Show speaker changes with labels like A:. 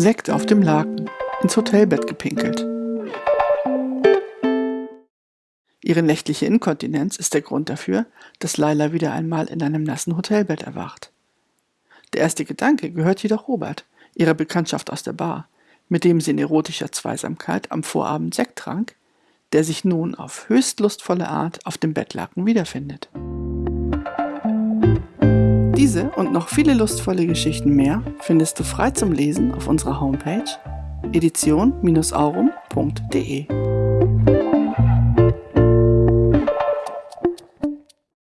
A: Sekt auf dem Laken, ins Hotelbett gepinkelt. Ihre nächtliche Inkontinenz ist der Grund dafür, dass Laila wieder einmal in einem nassen Hotelbett erwacht. Der erste Gedanke gehört jedoch Robert, ihrer Bekanntschaft aus der Bar, mit dem sie in erotischer Zweisamkeit am Vorabend Sekt trank, der sich nun auf höchst lustvolle Art auf dem Bettlaken wiederfindet. Diese und noch viele lustvolle Geschichten mehr findest du frei zum Lesen auf unserer Homepage edition-aurum.de.